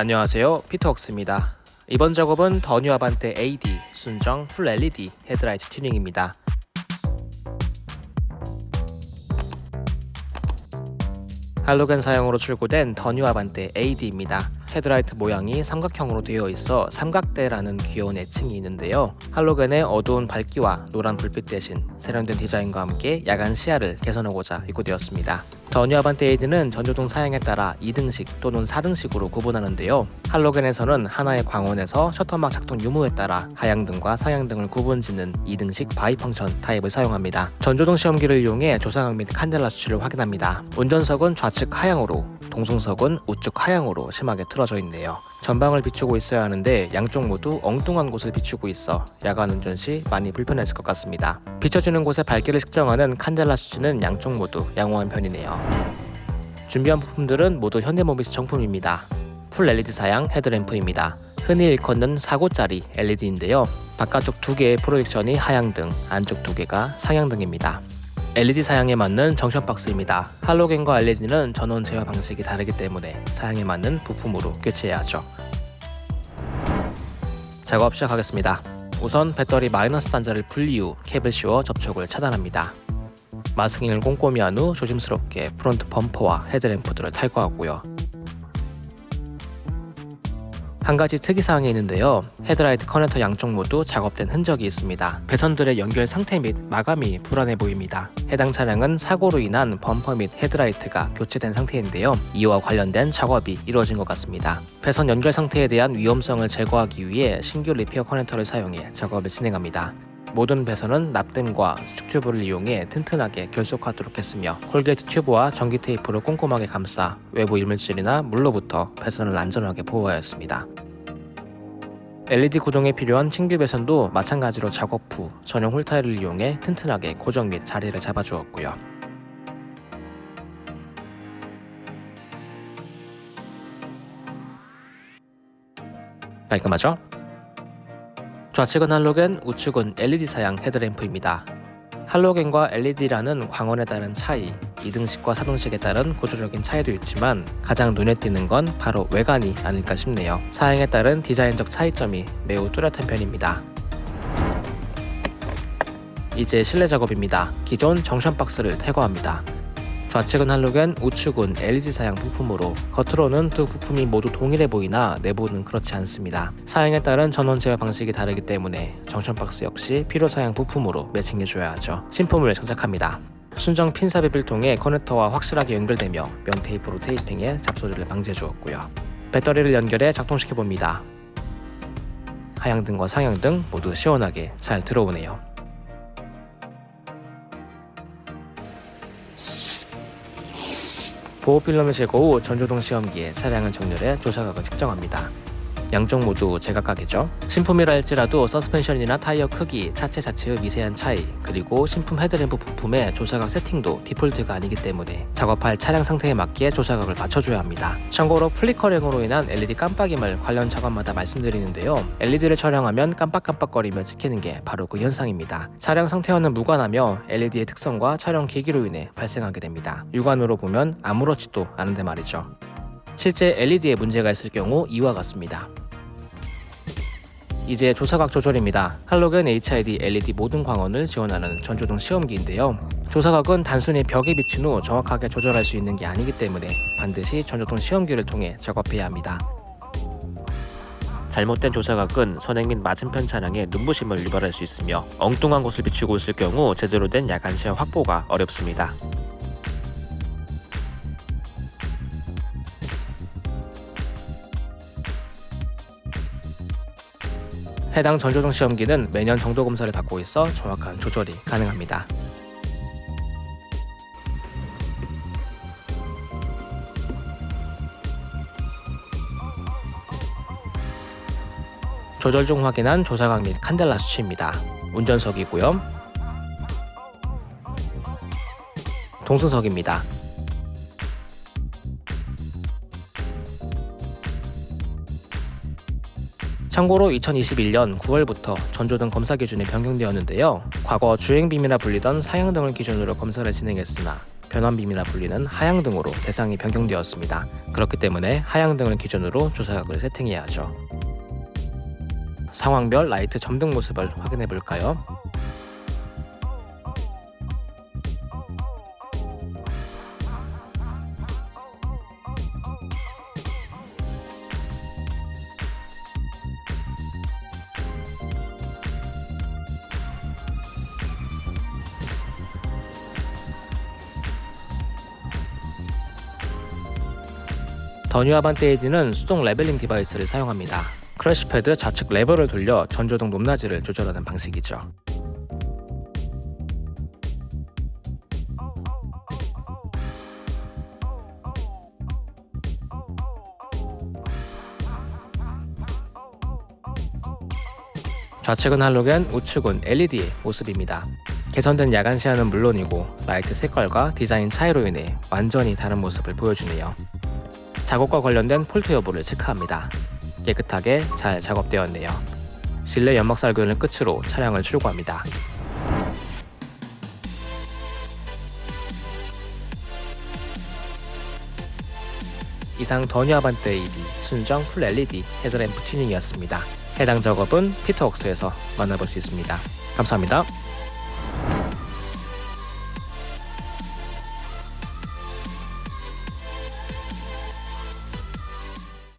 안녕하세요 피터웍스입니다 이번 작업은 더뉴 아반떼 AD 순정 풀 LED 헤드라이트 튜닝입니다 할로겐 사양으로 출고된 더뉴 아반떼 AD입니다 헤드라이트 모양이 삼각형으로 되어 있어 삼각대라는 귀여운 애칭이 있는데요. 할로겐의 어두운 밝기와 노란 불빛 대신 세련된 디자인과 함께 야간 시야를 개선하고자 입고되었습니다. AD는 전조등 사양에 따라 2등식 또는 4등식으로 구분하는데요. 할로겐에서는 하나의 광원에서 셔터막 작동 유무에 따라 하향등과 상향등을 구분짓는 2등식 bi-function 타입을 사용합니다. 전조등 시험기를 이용해 조사각 및 칸델라 수치를 확인합니다. 운전석은 좌측 하향으로 동승석은 우측 하향으로 심하게 틀어져 있네요. 전방을 비추고 있어야 하는데 양쪽 모두 엉뚱한 곳을 비추고 있어 야간 운전 시 많이 불편했을 것 같습니다. 비춰주는 곳의 밝기를 측정하는 칸델라 수치는 양쪽 모두 양호한 편이네요. 준비한 부품들은 모두 현대모비스 정품입니다. full LED 사양 헤드램프입니다. 흔히 일컫는 4구짜리 LED인데요. 바깥쪽 두 개의 projection이 하향등, 안쪽 두 개가 상향등입니다. LED 사양에 맞는 junction box입니다. 할로겐과 LED는 전원 제어 방식이 다르기 때문에 사양에 맞는 부품으로 교체해야 하죠. 작업 시작하겠습니다. 우선 배터리 마이너스 단자를 분리 후 캡을 씌워 접촉을 차단합니다. masking을 꼼꼼히 한 후 조심스럽게 front 범퍼와 헤드램프들을 탈거하고요. 한 가지 특이사항이 있는데요. 헤드라이트 커넥터 양쪽 모두 작업된 흔적이 있습니다. 배선들의 연결 상태 및 마감이 불안해 보입니다. 해당 차량은 사고로 인한 범퍼 및 헤드라이트가 교체된 상태인데요. 이와 관련된 작업이 이루어진 것 같습니다. 배선 연결 상태에 대한 위험성을 제거하기 위해 신규 repair 커넥터를 사용해 작업을 진행합니다. 모든 배선은 납땜과 수축 튜브를 이용해 튼튼하게 결속하도록 했으며 콜게이트 튜브와 전기 테이프로 꼼꼼하게 감싸 외부 이물질이나 물로부터 배선을 안전하게 보호하였습니다. LED 고정에 필요한 신규 배선도 마찬가지로 작업 후 전용 홀타일을 이용해 튼튼하게 고정 및 자리를 잡아주었고요. 깔끔하죠? 좌측은 할로겐, 우측은 LED 사양 헤드램프입니다. 할로겐과 LED라는 광원에 따른 차이, 2등식과 4등식에 따른 구조적인 차이도 있지만 가장 눈에 띄는 건 바로 외관이 아닐까 싶네요. 사양에 따른 디자인적 차이점이 매우 뚜렷한 편입니다. 이제 실내 작업입니다. 기존 정션 박스를 탈거합니다. 좌측은 할로겐, 우측은 LED 사양 부품으로 겉으로는 두 부품이 모두 동일해 보이나 내부는 그렇지 않습니다. 사양에 따른 전원 제어 방식이 다르기 때문에 정션 박스 역시 필요 사양 부품으로 매칭해줘야 하죠. 신품을 장착합니다. 순정 핀 삽입을 통해 커넥터와 확실하게 연결되며 면 테이프로 테이핑해 잡소리를 방지해 주었고요. 배터리를 연결해 작동시켜 봅니다. 하향등과 상향등 모두 시원하게 잘 들어오네요. 보호 필름을 제거 후 전조등 시험기에 차량을 정렬해 조사각을 측정합니다. 양쪽 모두 제각각이죠. 신품이라 할지라도 서스펜션이나 타이어 크기, 차체 자체의 미세한 차이, 그리고 신품 헤드램프 부품의 조사각 세팅도 디폴트가 아니기 때문에 작업할 차량 상태에 맞게 조사각을 맞춰줘야 합니다. 참고로 flickering으로 인한 LED 깜빡임을 관련 작업마다 말씀드리는데요. LED를 촬영하면 깜빡깜빡거리며 찍히는 게 바로 그 현상입니다. 차량 상태와는 무관하며 LED의 특성과 촬영 계기로 인해 발생하게 됩니다. 육안으로 보면 아무렇지도 않은데 말이죠. 실제 LED에 문제가 있을 경우 이와 같습니다. 이제 조사각 조절입니다. 할로겐 HID LED 모든 광원을 지원하는 전조등 시험기인데요. 조사각은 단순히 벽에 비친 후 정확하게 조절할 수 있는 게 아니기 때문에 반드시 전조등 시험기를 통해 작업해야 합니다. 잘못된 조사각은 선행 및 맞은편 차량에 눈부심을 유발할 수 있으며 엉뚱한 곳을 비추고 있을 경우 제대로 된 야간 시야 확보가 어렵습니다. 해당 전조등 시험기는 매년 정도 검사를 받고 있어 정확한 조절이 가능합니다. 조절 중 확인한 조사각 및 칸델라 수치입니다. 운전석이고요. 동승석입니다. 참고로 2021년 9월부터 전조 등 검사 기준이 변경되었는데요. 과거 주행빔이나 불리던 사양 등을 기준으로 검사를 진행했으나 변환빔이라 불리는 하향 등으로 대상이 변경되었습니다. 그렇기 때문에 하향 등을 기준으로 조사각을 세팅해야 하죠. 상황별 라이트 점등 모습을 확인해 볼까요? 더 뉴 아반떼 AD는 수동 leveling device를 사용합니다. crash pad 좌측 레버를 돌려 전조등 높낮이를 조절하는 방식이죠. 좌측은 할로겐, 우측은 LED의 모습입니다. 개선된 야간 시야는 물론이고 라이트 색깔과 디자인 차이로 인해 완전히 다른 모습을 보여주네요. 작업과 관련된 fault 여부를 체크합니다. 깨끗하게 잘 작업되었네요. 실내 연막 살균을 끝으로 차량을 출고합니다. 이상 더 뉴 아반떼 AD 순정 full LED 헤드램프 튜닝이었습니다. 해당 작업은 피터웍스에서 만나볼 수 있습니다. 감사합니다.